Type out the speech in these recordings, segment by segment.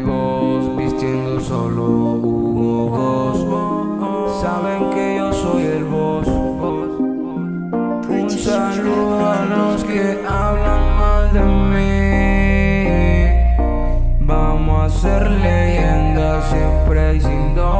amigos vistiendo solo Hugo Boss. Saben que yo soy el boss. Un saludo a los que hablan mal de mí. Vamos a ser leyendas siempre y sin dolor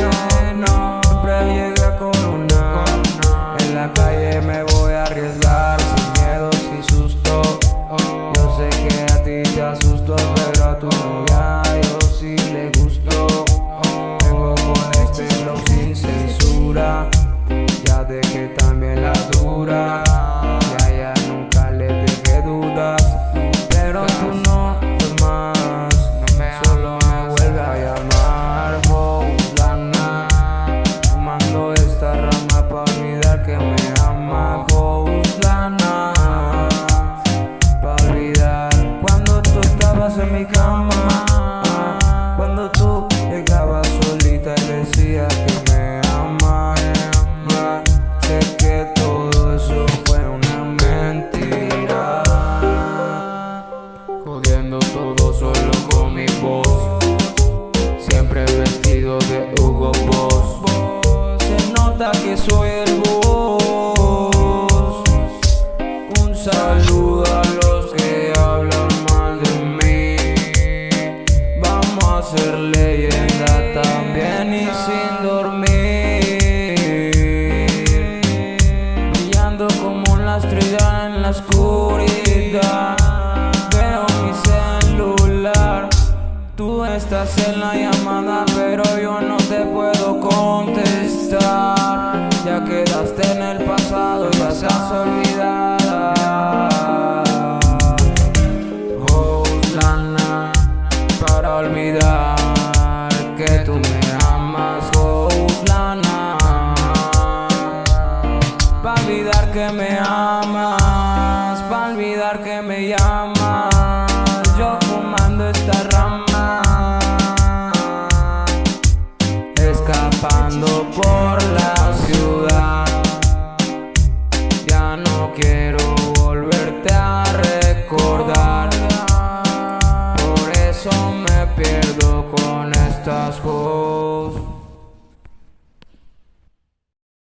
en con mi voz. Siempre vestido de Hugo Boss. Se nota que soy el boss. Un saludo a los que hablan ser leyenda también y sin dormir. Brillando como la estrella en la oscuridad Tú estás en la llamada pero yo no te puedo contestar. Ya quedaste en el pasado y vas a olvidar. Que me amas, para olvidar que me llamas, yo fumando esta escapando por la ciudad, ya no quiero volverte a recordar, por eso me pierdo con estas cosas.